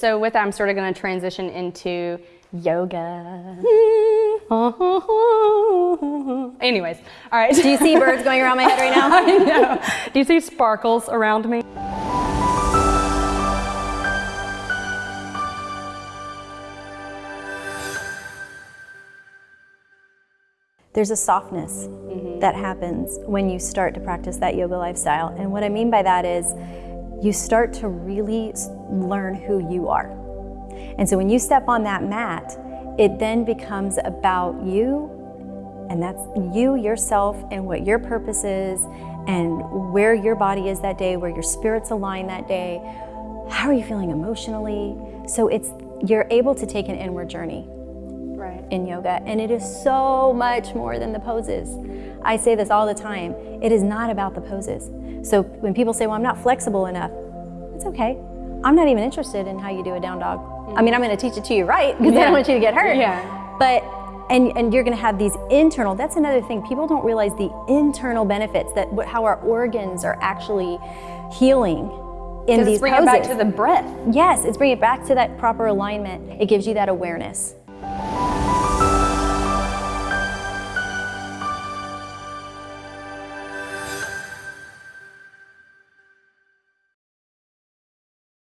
So with that, I'm sort of going to transition into yoga. Anyways, all right. Do you see birds going around my head right now? I know. Do you see sparkles around me? There's a softness mm-hmm. that happens when you start to practice that yoga lifestyle. And what I mean by that is you start to really learn who you are. And so when you step on that mat, it then becomes about you, and that's you, yourself, and what your purpose is, and where your body is that day, where your spirit's align that day. How are you feeling emotionally? So it's you're able to take an inward journey Right. in yoga, and it is so much more than the poses. I say this all the time it is not about the poses. So when people say, Well, I'm not flexible enough, it's okay. I'm not even interested in how you do a down dog. I mean, I'm going to teach it to you right because I don't want you to get hurt. Yeah. But and and you're going to have these internal. That's another thing. People don't realize the internal benefits that how our organs are actually healing in these it's bring poses. it back to the breath. Yes, it's bringing it back to that proper alignment. It gives you that awareness.